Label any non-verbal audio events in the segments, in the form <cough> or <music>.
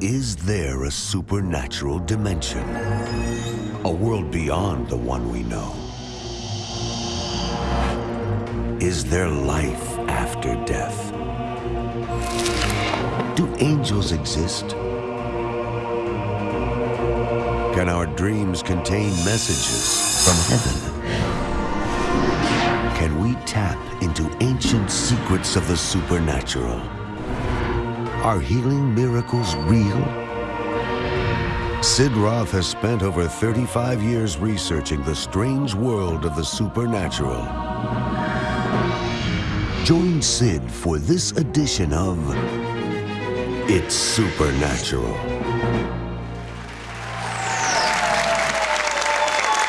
Is there a supernatural dimension? A world beyond the one we know? Is there life after death? Do angels exist? Can our dreams contain messages from heaven? Can we tap into ancient secrets of the supernatural? Are healing miracles real? Sid Roth has spent over 35 years researching the strange world of the supernatural. Join Sid for this edition of It's Supernatural.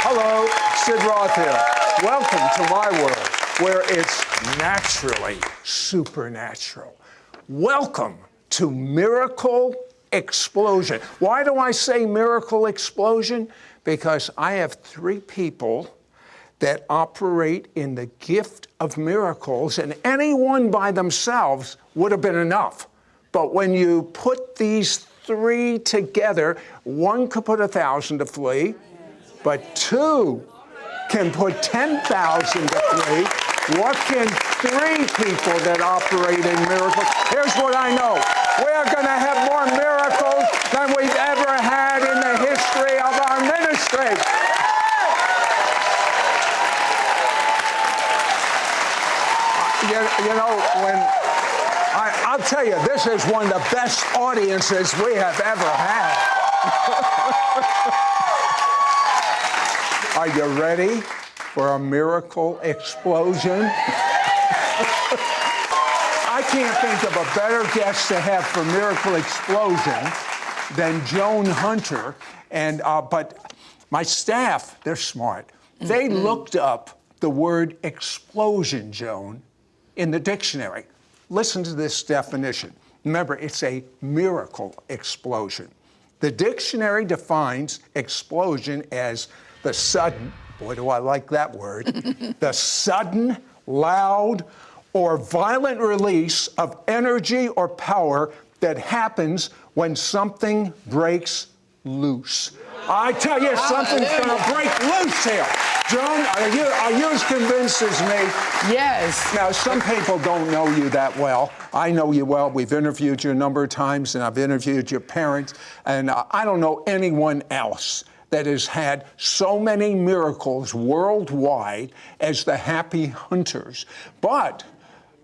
Hello, Sid Roth here. Welcome to my world where it's naturally supernatural. Welcome to Miracle Explosion. Why do I say Miracle Explosion? Because I have three people that operate in the gift of miracles, and any one by themselves would have been enough. But when you put these three together, one could put a thousand to flee, but two can put 10,000 to flee. What can three people that operate in miracles? Here's what I know. We're going to have more miracles than we've ever had in the history of our ministry. You, you know, when I, I'll tell you, this is one of the best audiences we have ever had. <laughs> Are you ready for a miracle explosion? I can't think of a better guest to have for Miracle Explosion than Joan Hunter. And uh, but my staff, they're smart. They looked up the word explosion, Joan, in the dictionary. Listen to this definition. Remember, it's a miracle explosion. The dictionary defines explosion as the sudden, boy, do I like that word, <laughs> the sudden, loud, or violent release of energy or power that happens when something breaks loose. I tell you, something's going to break loose here. Joan, are you, are you as convinced as me? Yes. Now, some people don't know you that well. I know you well. We've interviewed you a number of times, and I've interviewed your parents, and uh, I don't know anyone else that has had so many miracles worldwide as the Happy Hunters. But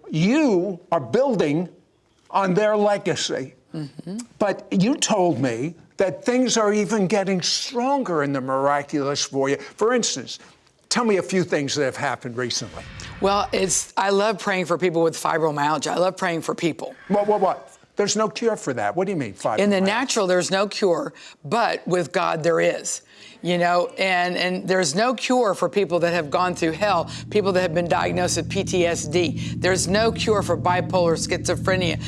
you are building on their legacy. Mm-hmm. But you told me that things are even getting stronger in the miraculous for you. For instance, tell me a few things that have happened recently. Well, it's I love praying for people with fibromyalgia. I love praying for people. What, what, what? There's no cure for that. What do you mean, fibromyalgia? In the natural, there's no cure, but with God, there is. You know, and, and there's no cure for people that have gone through hell, people that have been diagnosed with PTSD. There's no cure for bipolar schizophrenia.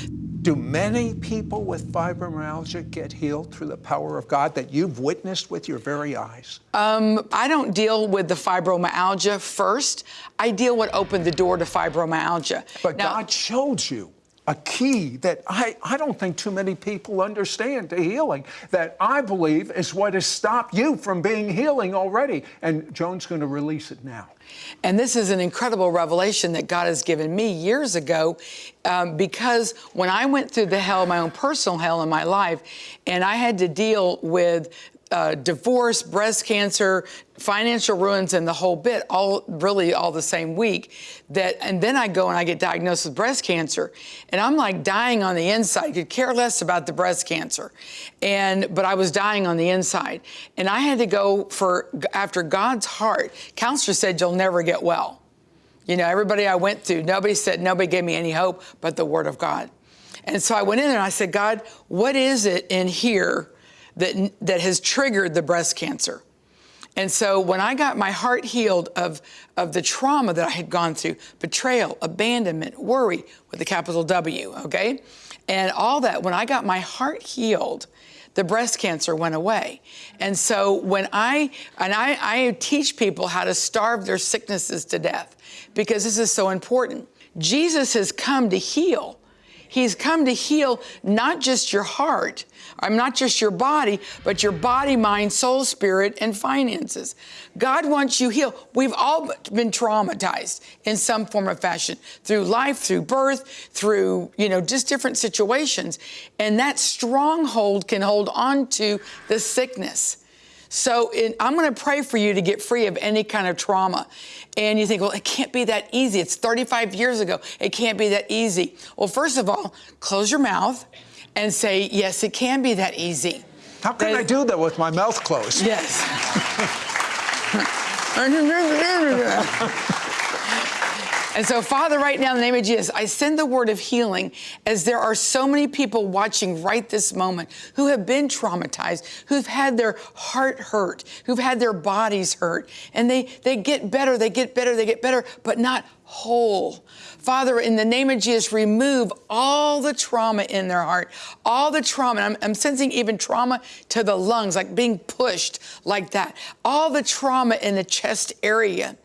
Do many people with fibromyalgia get healed through the power of God that you've witnessed with your very eyes? Um, I don't deal with the fibromyalgia first. I deal what opened the door to fibromyalgia. But Now- God showed you a key that I, I don't think too many people understand to healing, that I believe is what has stopped you from being healing already. And Joan's going to release it now. And this is an incredible revelation that God has given me years ago um, because when I went through the hell, my own personal hell in my life, and I had to deal with uh, divorce, breast cancer, financial ruins, and the whole bit, all really all the same week. That and then I go and I get diagnosed with breast cancer, and I'm like dying on the inside. Could care less about the breast cancer, and but I was dying on the inside, and I had to go for after God's heart. Counselor said you'll never get well. You know, everybody I went through, nobody said, nobody gave me any hope but the Word of God. And so I went in there and I said, God, what is it in here that, that has triggered the breast cancer? And so when I got my heart healed of, of the trauma that I had gone through, betrayal, abandonment, worry with a capital W, okay? And all that, when I got my heart healed, the breast cancer went away. And so when I, and I, I teach people how to starve their sicknesses to death because this is so important. Jesus has come to heal. He's come to heal not just your heart, I'm not just your body, but your body, mind, soul, spirit, and finances. God wants you healed. We've all been traumatized in some form or fashion through life, through birth, through, you know, just different situations. And that stronghold can hold on to the sickness. So in, I'm going to pray for you to get free of any kind of trauma. And you think, well, it can't be that easy. It's 35 years ago. It can't be that easy. Well, first of all, close your mouth and say, yes, it can be that easy. How can That- I do that with my mouth closed? Yes. <laughs> <laughs> And so, Father, right now, in the name of Jesus, I send the word of healing as there are so many people watching right this moment who have been traumatized, who've had their heart hurt, who've had their bodies hurt, and they, they get better, they get better, they get better, but not whole. Father, in the name of Jesus, remove all the trauma in their heart, all the trauma. I'm, I'm sensing even trauma to the lungs, like being pushed like that, all the trauma in the chest area.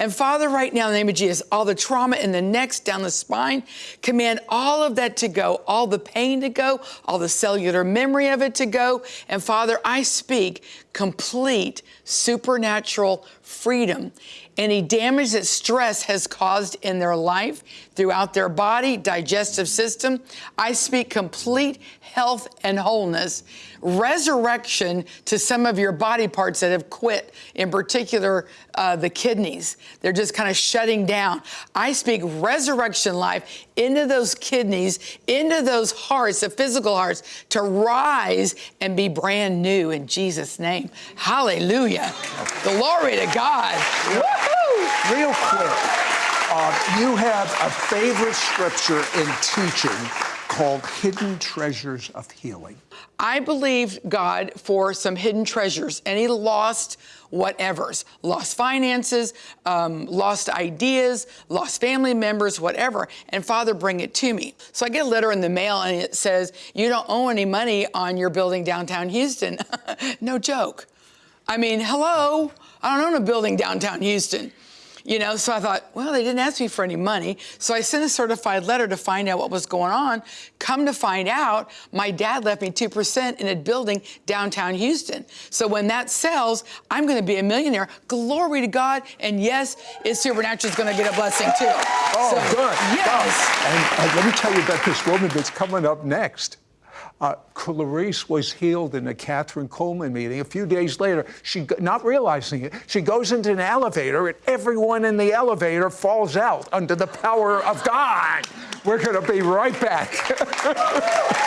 And Father, right now, in the name of Jesus, all the trauma in the neck, down the spine, command all of that to go, all the pain to go, all the cellular memory of it to go. And Father, I speak complete supernatural freedom. Any damage that stress has caused in their life, throughout their body, digestive system, I speak complete health and wholeness, resurrection to some of your body parts that have quit, in particular uh, the kidneys. They're just kind of shutting down. I speak resurrection life into those kidneys, into those hearts, the physical hearts, to rise and be brand new in Jesus' name. Hallelujah. Glory to God. Woohoo! Real quick, uh, you have a favorite scripture in teaching called Hidden Treasures of Healing. I believe God for some hidden treasures, any lost whatevers, lost finances, um, lost ideas, lost family members, whatever. And Father, bring it to me. So I get a letter in the mail and it says, You don't owe any money on your building downtown Houston. <laughs> no joke. I mean, hello, I don't own a building downtown Houston. You know, so I thought, well, they didn't ask me for any money. So I sent a certified letter to find out what was going on. Come to find out, my dad left me 2% in a building downtown Houston. So when that sells, I'm going to be a millionaire. Glory to God. And yes, it's supernatural is going to get a blessing too. Oh, So, good. Yes. And, and let me tell you about this woman that's coming up next. Uh, Clarice was healed in a Kathryn Kuhlman meeting. A few days later, she, not realizing it, she goes into an elevator and everyone in the elevator falls out under the power of God. We're going to be right back. <laughs>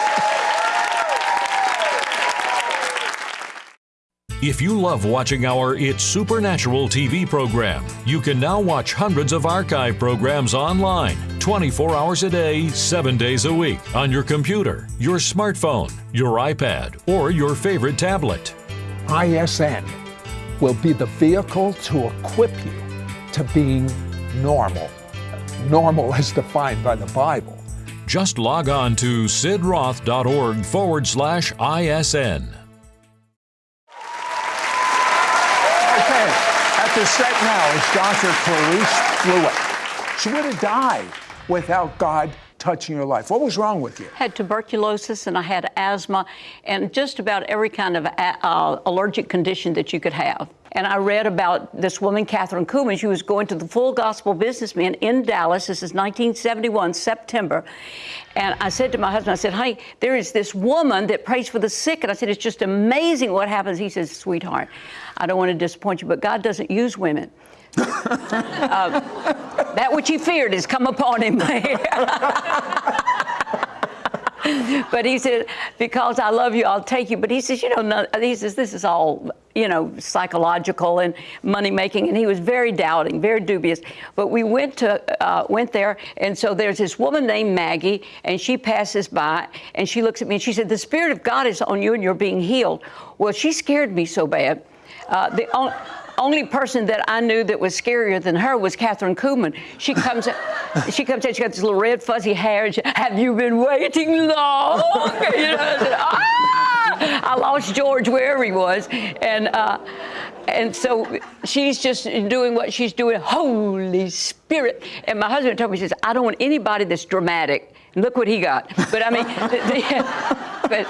If you love watching our It's Supernatural TV program, you can now watch hundreds of archive programs online 24 hours a day, 7 days a week on your computer, your smartphone, your iPad, or your favorite tablet. ISN will be the vehicle to equip you to being normal. Normal as defined by the Bible. Just log on to sidroth.org forward slash ISN. Okay, at the set now is Dr. Clarice Fluitt. She would have died without God touching your life. What was wrong with you? I had tuberculosis and I had asthma and just about every kind of a- uh, allergic condition that you could have. And I read about this woman, Kathryn Kuhlman. She was going to the Full Gospel Businessman in Dallas. This is 1971, September. And I said to my husband, I said, honey, there is this woman that prays for the sick. And I said, it's just amazing what happens. He says, sweetheart, I don't want to disappoint you, but God doesn't use women. <laughs> Uh, that which he feared has come upon him. <laughs> but he said, because I love you, I'll take you. But he says, you know, no, he says, this is all, you know, psychological and money making. And he was very doubting, very dubious. But we went to, uh, went there. And so there's this woman named Maggie, and she passes by and she looks at me and she said, the Spirit of God is on you and you're being healed. Well, she scared me so bad. Uh, the on, only person that I knew that was scarier than her was Kathryn Kuhlman. She comes, she comes in, she got this little red fuzzy hair. And she, Have you been waiting long? <laughs> You know, I, said, ah! I lost George wherever he was, and uh, and so she's just doing what she's doing. Holy Spirit! And my husband told me, he says, I don't want anybody that's dramatic Look what he got. But I mean, <laughs> but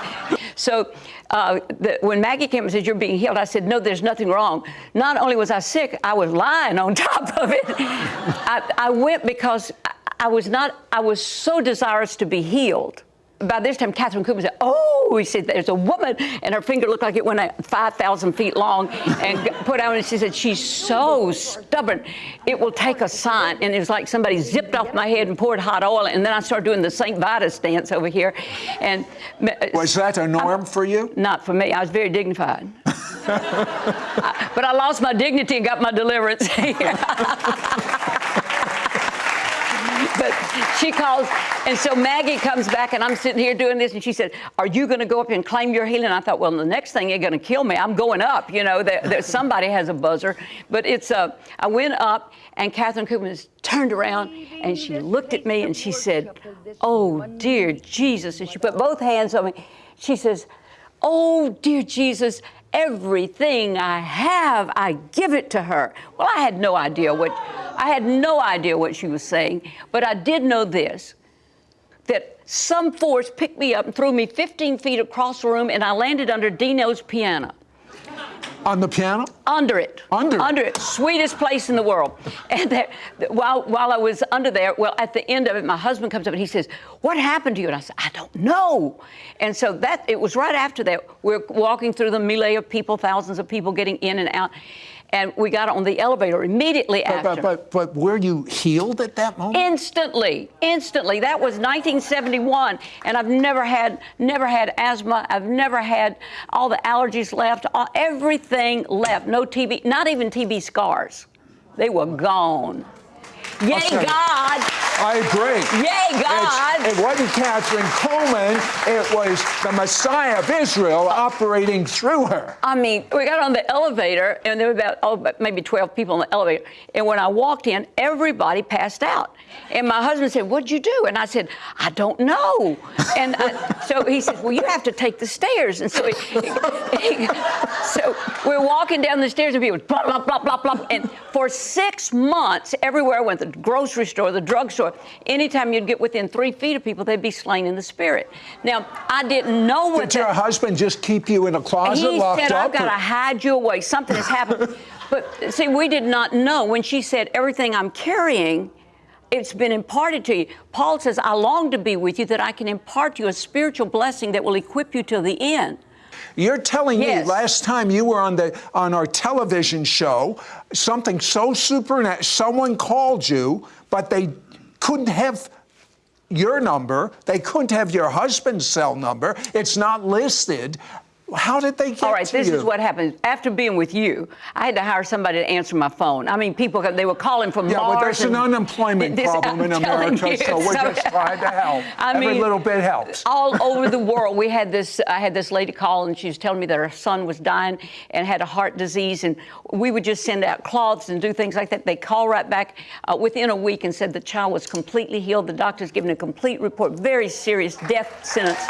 so uh, the, when Maggie came and said, You're being healed, I said, No, there's nothing wrong. Not only was I sick, I was lying on <laughs> top of it. I, I went because I was not, I was so desirous to be healed by this time, Kathryn Kuhlman said, Oh, he said, there's a woman, and her finger looked like it went 5,000 feet long, and put out, and she said, She's so stubborn. It will take a sign. And it was like somebody zipped off my head and poured hot oil, and then I started doing the St. Vitus dance over here. And uh, Was that a norm I, for you? Not for me. I was very dignified. <laughs> I, but I lost my dignity and got my deliverance. <laughs> but she calls, and so Maggie comes back, and I'm sitting here doing this, and she said, "Are you going to go up and claim your healing?" I thought, well, the next thing you're going to kill me. I'm going up. You know, that, that somebody has a buzzer, but it's a. Uh, I went up, and Kathryn Kuhlman turned around, and she looked at me, and she said, "Oh dear Jesus," and she put both hands on me. She says, "Oh dear Jesus." Everything I have, I give it to her. Well, I had no idea what I had no idea what she was saying, but I did know this that some force picked me up and threw me 15 feet across the room, and I landed under Dino's piano. On the piano? Under it. Under? Under it. Sweetest place in the world. <laughs> And there, while, while I was under there, well, at the end of it, my husband comes up and he says, What happened to you? And I said, I don't know. And so that, it was right after that. We're walking through the melee of people, thousands of people getting in and out and we got on the elevator immediately but, after. But, but, but were you healed at that moment? Instantly, instantly. That was 1971, and I've never had, never had asthma. I've never had all the allergies left. All, everything left. No TB, not even TB scars. They were gone. Yay, God! I agree. Yay, God! It's, it wasn't Kathryn Kuhlman. it was the Messiah of Israel operating through her. I mean, we got on the elevator, and there were about, oh, maybe 12 people in the elevator. And when I walked in, everybody passed out. And my husband said, What'd you do? And I said, I don't know. And I, so he said, Well, you have to take the stairs. And so, he, he, <laughs> so we're walking down the stairs, and people, blah, blah, blah, blah, blah. And for six months, everywhere I went, the grocery store, the drugstore, anytime you'd get within three feet of people, they'd be slain in the spirit. Now, I didn't know what. Did your husband just keep you in a closet he locked said, up? I've got to hide you away. Something has happened. <laughs> but see, we did not know when she said, Everything I'm carrying it's been imparted to you. Paul says, I long to be with you that I can impart to you a spiritual blessing that will equip you till the end. You're telling yes. me last time you were on the on our television show, something so supernatural. Someone called you, but they couldn't have your number. They couldn't have your husband's cell number. It's not listed. How did they get All right, this you? is what happened. After being with you, I had to hire somebody to answer my phone. I mean, people, they were calling from yeah, Mars. Yeah, but there's an unemployment this, problem I'm in America, you, so we're so, just trying to help. <laughs> I Every mean, little bit helps. All <laughs> over the world, we had this, I had this lady call, and she was telling me that her son was dying and had a heart disease, and we would just send out cloths and do things like that. They call right back uh, within a week and said the child was completely healed. The doctor's given a complete report, very serious death sentence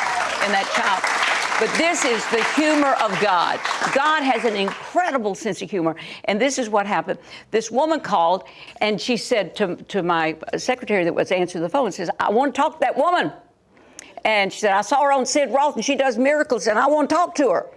in that child. But this is the humor of God. God has an incredible sense of humor. And this is what happened. This woman called and she said to, to my secretary that was answering the phone, says, I want to talk to that woman. And she said, I saw her on Sid Roth and she does miracles and I want to talk to her.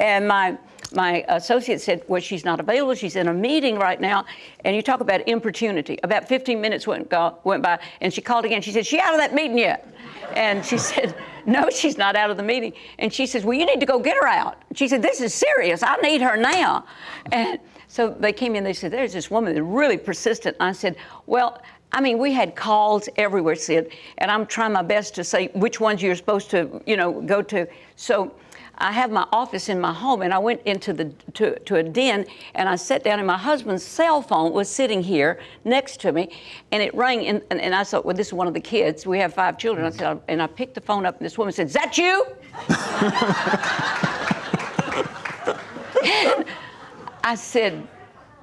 And my my associate said, Well, she's not available. She's in a meeting right now. And you talk about importunity. About 15 minutes went, went by, and she called again. She said, She out of that meeting yet? And she said, <laughs> No, she's not out of the meeting. And she says, Well, you need to go get her out. She said, This is serious. I need her now. And so they came in, they said, There's this woman that's really persistent. I said, Well, I mean, we had calls everywhere, Sid, and I'm trying my best to say which ones you're supposed to, you know, go to. So I have my office in my home, and I went into the to, to a den, and I sat down, and my husband's cell phone was sitting here next to me, and it rang, and, and, and I thought, well, this is one of the kids. We have five children. I said, and I picked the phone up, and this woman said, "Is that you?" <laughs> <laughs> I said.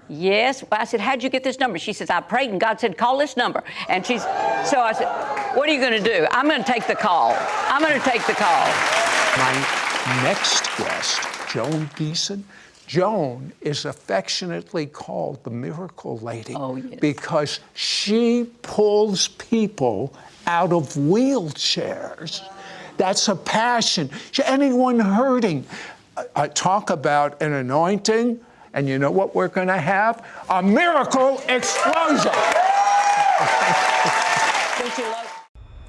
Yes. I said, How'd you get this number? She says, I prayed and God said, Call this number. And she's, so I said, What are you going to do? I'm going to take the call. I'm going to take the call. My next guest, Joan Gieson, Joan is affectionately called the miracle lady Oh, yes. because she pulls people out of wheelchairs. That's a passion. Anyone hurting, uh, uh, talk about an anointing, and you know what we're going to have? A miracle explosion.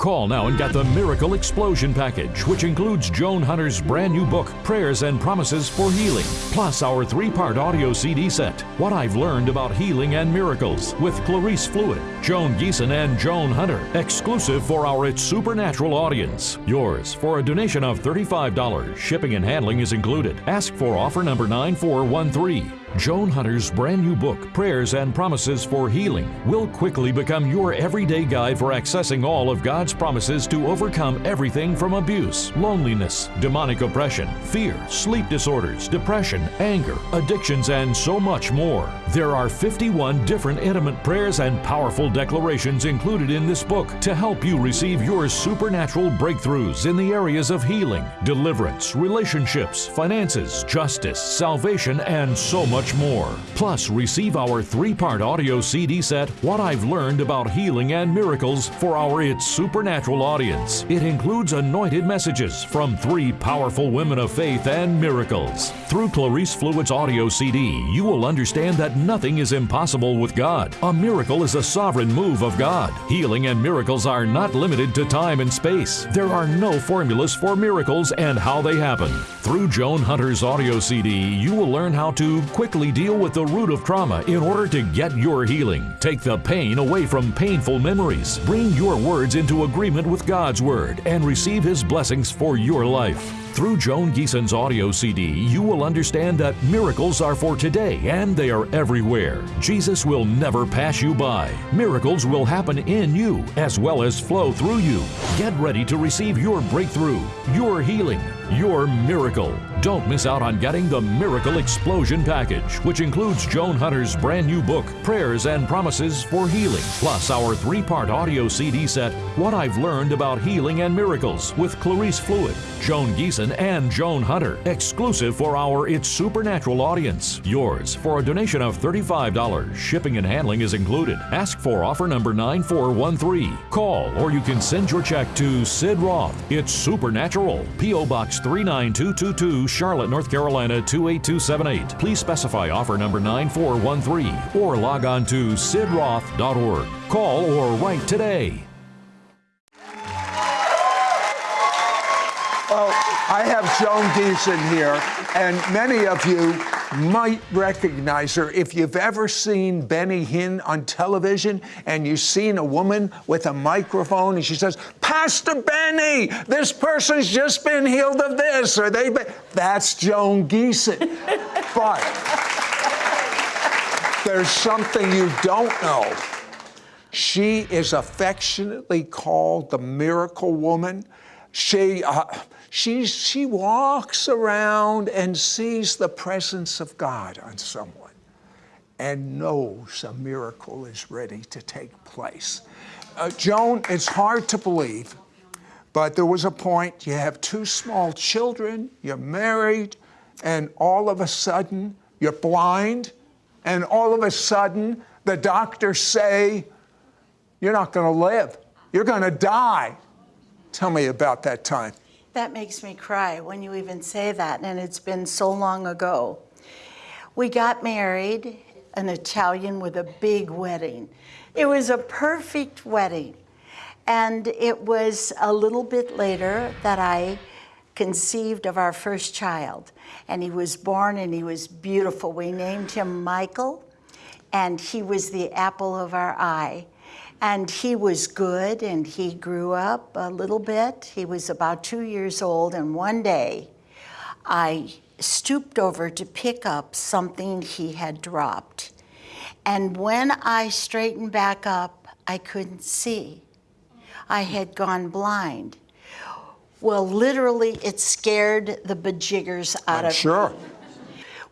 Call now and get the Miracle Explosion Package, which includes Joan Hunter's brand new book, Prayers and Promises for Healing, plus our three part audio CD set, What I've Learned About Healing and Miracles, with Clarice Fluitt, Joan Gieson, and Joan Hunter, exclusive for our It's Supernatural audience. Yours for a donation of $35. Shipping and handling is included. Ask for offer number 9413. Joan Hunter's brand new book, Prayers and Promises for Healing, will quickly become your everyday guide for accessing all of God's promises to overcome everything from abuse, loneliness, demonic oppression, fear, sleep disorders, depression, anger, addictions, and so much more. There are 51 different intimate prayers and powerful declarations included in this book to help you receive your supernatural breakthroughs in the areas of healing, deliverance, relationships, finances, justice, salvation, and so much more. Plus, receive our three part audio CD set, What I've Learned About Healing and Miracles, for our It's Supernatural audience. It includes anointed messages from three powerful women of faith and miracles. Through Clarice Fluitt's audio CD, you will understand that nothing is impossible with God. A miracle is a sovereign move of God. Healing and miracles are not limited to time and space. There are no formulas for miracles and how they happen. Through Joan Hunter's audio CD, you will learn how to quickly deal with the root of trauma in order to get your healing. Take the pain away from painful memories. Bring your words into agreement with God's Word and receive His blessings for your life. Through Joan Gieson's audio CD, you will understand that miracles are for today and they are everywhere. Jesus will never pass you by. Miracles will happen in you as well as flow through you. Get ready to receive your breakthrough, your healing, your miracle. Don't miss out on getting the Miracle Explosion Package, which includes Joan Hunter's brand new book, Prayers and Promises for Healing, plus our three part audio CD set, What I've Learned About Healing and Miracles, with Clarice Fluitt, Joan Gieson, and Joan Hunter, exclusive for our It's Supernatural audience. Yours for a donation of $35. Shipping and handling is included. Ask for offer number 9413. Call or you can send your check to Sid Roth. It's Supernatural. P.O. Box 39222, Charlotte, North Carolina 28278. Please specify offer number 9413 or log on to sidroth.org. Call or write today. Well, I have Joan Gieson here, and many of you might recognize her. If you've ever seen Benny Hinn on television and you've seen a woman with a microphone and she says, Pastor Benny, this person's just been healed of this, or they, that's Joan Gieson. <laughs> but there's something you don't know. She is affectionately called the miracle woman. She, uh, she, she walks around and sees the presence of God on someone and knows a miracle is ready to take place. Uh, Joan, it's hard to believe, but there was a point you have two small children, you're married, and all of a sudden you're blind, and all of a sudden the doctors say, You're not going to live, you're going to die. Tell me about that time. That makes me cry when you even say that, and it's been so long ago. We got married, an Italian with a big wedding. It was a perfect wedding. And it was a little bit later that I conceived of our first child. And he was born and he was beautiful. We named him Michael, and he was the apple of our eye. And he was good and he grew up a little bit. He was about two years old, and one day I stooped over to pick up something he had dropped. And when I straightened back up, I couldn't see. I had gone blind. Well, literally, it scared the bejiggers out I'm of sure. me.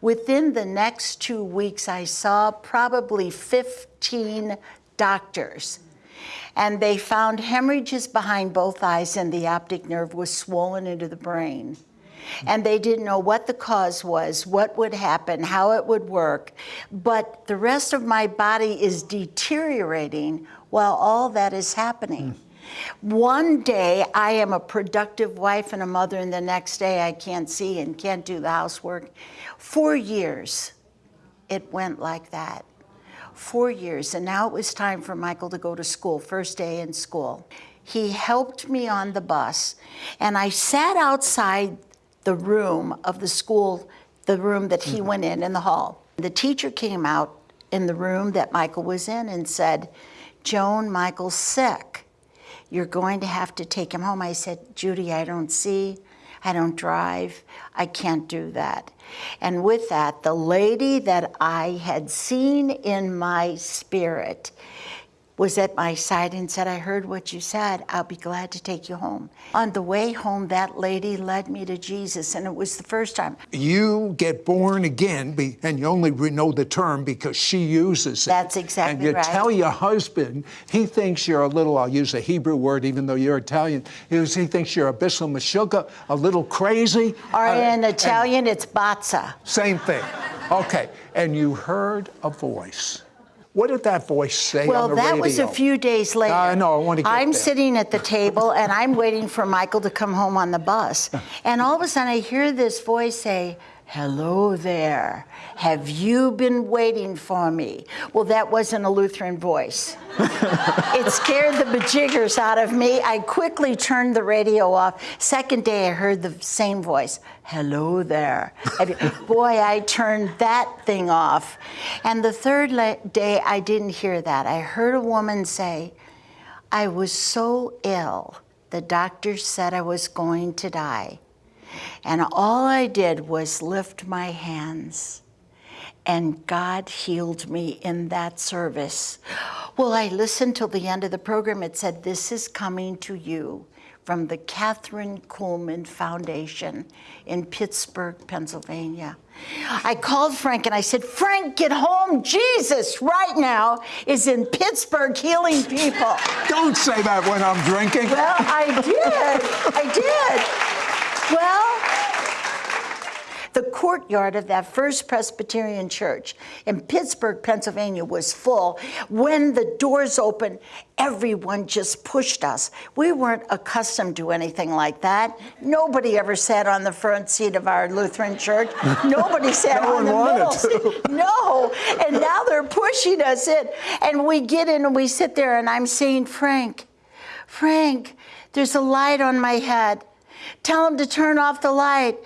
Within the next two weeks, I saw probably 15 doctors. And they found hemorrhages behind both eyes, and the optic nerve was swollen into the brain. And they didn't know what the cause was, what would happen, how it would work. But the rest of my body is deteriorating while all that is happening. One day I am a productive wife and a mother, and the next day I can't see and can't do the housework. Four years it went like that. Four years, and now it was time for Michael to go to school, first day in school. He helped me on the bus, and I sat outside the room of the school, the room that he mm-hmm. went in in the hall. The teacher came out in the room that Michael was in and said, Joan, Michael's sick. You're going to have to take him home. I said, Judy, I don't see. I don't drive. I can't do that. And with that, the lady that I had seen in my spirit was at my side and said, I heard what you said. I'll be glad to take you home. On the way home, that lady led me to Jesus, and it was the first time. You get born again, and you only know the term because she uses it. That's exactly right. And you right. tell your husband, he thinks you're a little, I'll use a Hebrew word even though you're Italian, he thinks you're a bissel mashuga, a little crazy. Or Uh, in Italian, it's bazza. Same thing. Okay. And you heard a voice. What did that voice say Well, on the that was a few days later. I know, I wanna get I'm there. sitting at the table and I'm waiting for Michael to come home on the bus. <laughs> And all of a sudden I hear this voice say, Hello there. Have you been waiting for me? Well, that wasn't a Lutheran voice. <laughs> it scared the bejiggers out of me. I quickly turned the radio off. Second day, I heard the same voice. Hello there. <laughs> Boy, I turned that thing off. And the third day, I didn't hear that. I heard a woman say, I was so ill, the doctor said I was going to die. And all I did was lift my hands and God healed me in that service. Well, I listened till the end of the program. It said, This is coming to you from the Kathryn Kuhlman Foundation in Pittsburgh, Pennsylvania. I called Frank and I said, Frank, get home. Jesus, right now, is in Pittsburgh healing people. Don't say that when I'm drinking. Well, I did. I did. Well, the courtyard of that first Presbyterian church in Pittsburgh, Pennsylvania was full. When the doors opened, everyone just pushed us. We weren't accustomed to anything like that. Nobody ever sat on the front seat of our Lutheran church. <laughs> Nobody sat No on the middle seat. No. And now they're pushing us in. And we get in and we sit there, and I'm saying, Frank, Frank, there's a light on my head. Tell him to turn off the light.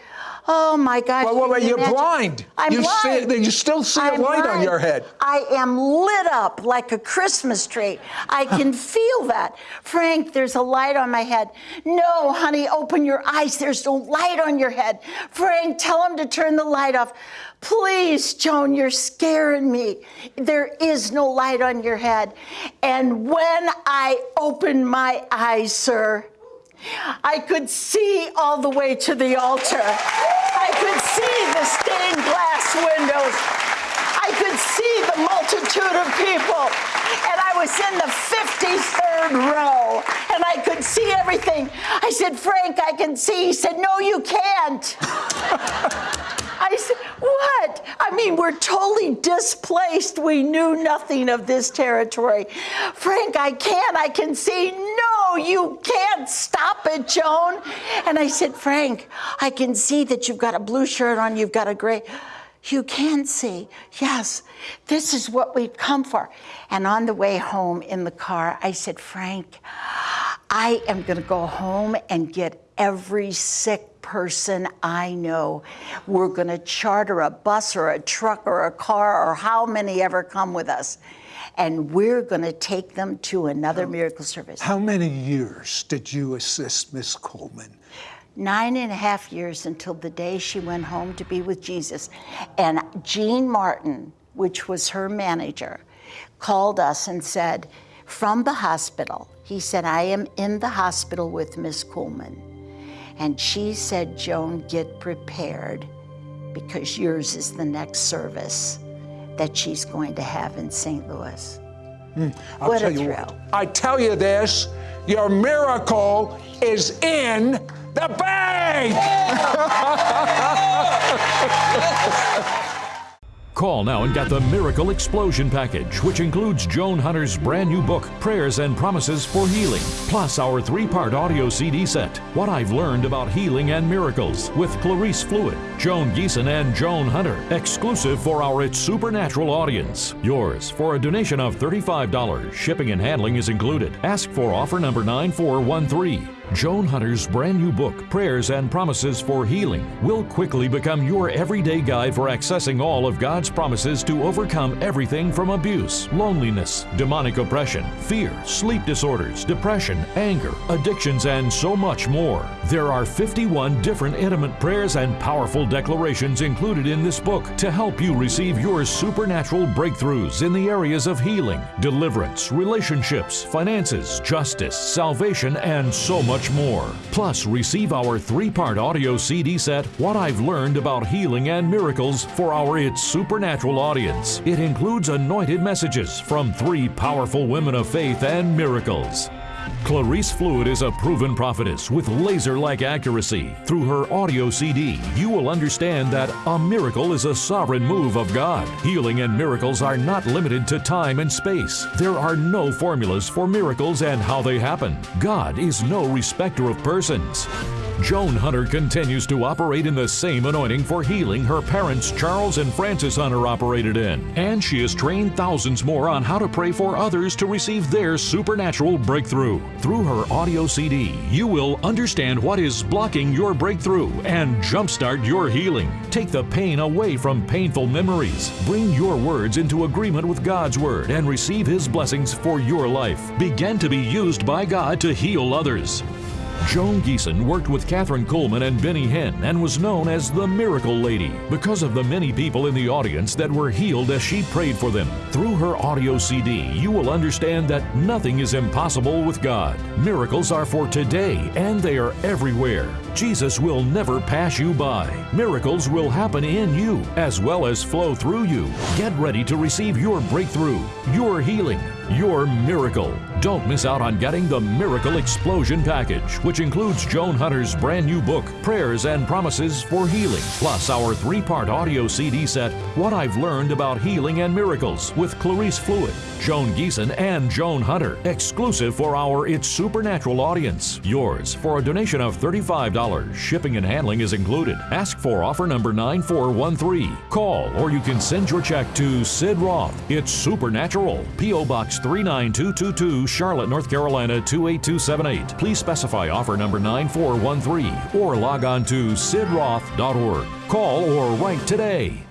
Oh my gosh. Well, well, you you're imagine? blind. I'm You see- blind. you still see a I'm light on your head. I am lit up like a Christmas tree. I <laughs> can feel that. Frank, there's a light on my head. No, honey, open your eyes. There's no light on your head. Frank, tell him to turn the light off. Please, Joan, you're scaring me. There is no light on your head. And when I opened my eyes, sir, I could see all the way to the altar. I could see the stained glass windows. I could see the multitude of people. And I was in the 53rd row and I could see everything. I said, Frank, I can see. He said, No, you can't. <laughs> I said, What? I mean, we're totally displaced. We knew nothing of this territory. Frank, I can't. I can see. No, you can't stop it, Joan. And I said, Frank, I can see that you've got a blue shirt on, you've got a gray. You can see. Yes, this is what we've come for. And on the way home in the car, I said, Frank, I am going to go home and get every sick person I know. We're going to charter a bus or a truck or a car or how many ever come with us. And we're going to take them to another miracle service. How many years did you assist Miss Kuhlman? Nine and a half years until the day she went home to be with Jesus. And Jean Martin, which was her manager, called us and said, from the hospital, he said, I am in the hospital with Miss Kuhlman. And she said, Joan, get prepared because yours is the next service that she's going to have in St. Louis. Hmm. I'll What a tell you thrill. what. I tell you this, your miracle is in the bag. <laughs> Call now and get the Miracle Explosion Package, which includes Joan Hunter's brand new book, Prayers and Promises for Healing, plus our three part audio CD set, What I've Learned About Healing and Miracles, with Clarice Fluitt, Joan Gieson, and Joan Hunter, exclusive for our It's Supernatural audience. Yours for a donation of $35. Shipping and handling is included. Ask for offer number 9413. Joan Hunter's brand new book, Prayers and Promises for Healing, will quickly become your everyday guide for accessing all of God's promises to overcome everything from abuse, loneliness, demonic oppression, fear, sleep disorders, depression, anger, addictions, and so much more. There are 51 different intimate prayers and powerful declarations included in this book to help you receive your supernatural breakthroughs in the areas of healing, deliverance, relationships, finances, justice, salvation, and so much much more. Plus, receive our three part audio CD set, What I've Learned About Healing and Miracles, for our It's Supernatural audience. It includes anointed messages from three powerful women of faith and miracles. Clarice Fluitt is a proven prophetess with laser like accuracy. Through her audio CD, you will understand that a miracle is a sovereign move of God. Healing and miracles are not limited to time and space. There are no formulas for miracles and how they happen. God is no respecter of persons. Joan Hunter continues to operate in the same anointing for healing her parents Charles and Frances Hunter operated in. And she has trained thousands more on how to pray for others to receive their supernatural breakthrough. Through her audio CD, you will understand what is blocking your breakthrough and jumpstart your healing. Take the pain away from painful memories. Bring your words into agreement with God's Word and receive His blessings for your life. Begin to be used by God to heal others. Joan Gieson worked with Kathryn Kuhlman and Benny Hinn and was known as the Miracle Lady because of the many people in the audience that were healed as she prayed for them. Through her audio CD, you will understand that nothing is impossible with God. Miracles are for today and they are everywhere. Jesus will never pass you by. Miracles will happen in you as well as flow through you. Get ready to receive your breakthrough, your healing, your miracle. Don't miss out on getting the Miracle Explosion Package, which includes Joan Hunter's brand new book, Prayers and Promises for Healing, plus our three part audio CD set, What I've Learned About Healing and Miracles, with Clarice Fluitt, Joan Gieson, and Joan Hunter, exclusive for our It's Supernatural audience. Yours for a donation of $35. Shipping and handling is included. Ask for offer number 9413. Call or you can send your check to Sid Roth. It's Supernatural. P.O. Box 39222, Charlotte, North Carolina 28278. Please specify offer number 9413 or log on to sidroth.org. Call or write today.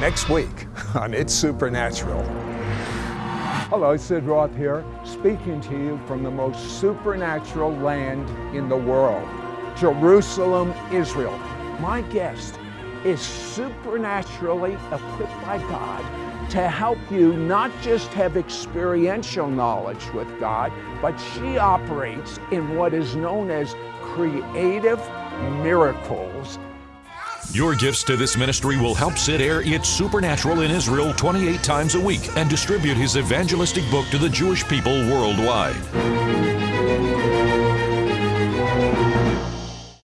Next week <laughs> on It's Supernatural. Hello, Sid Roth here, speaking to you from the most supernatural land in the world, Jerusalem, Israel. My guest is supernaturally equipped by God to help you not just have experiential knowledge with God, but she operates in what is known as creative miracles. Your gifts to this ministry will help Sid air It's Supernatural in Israel 28 times a week and distribute his evangelistic book to the Jewish people worldwide.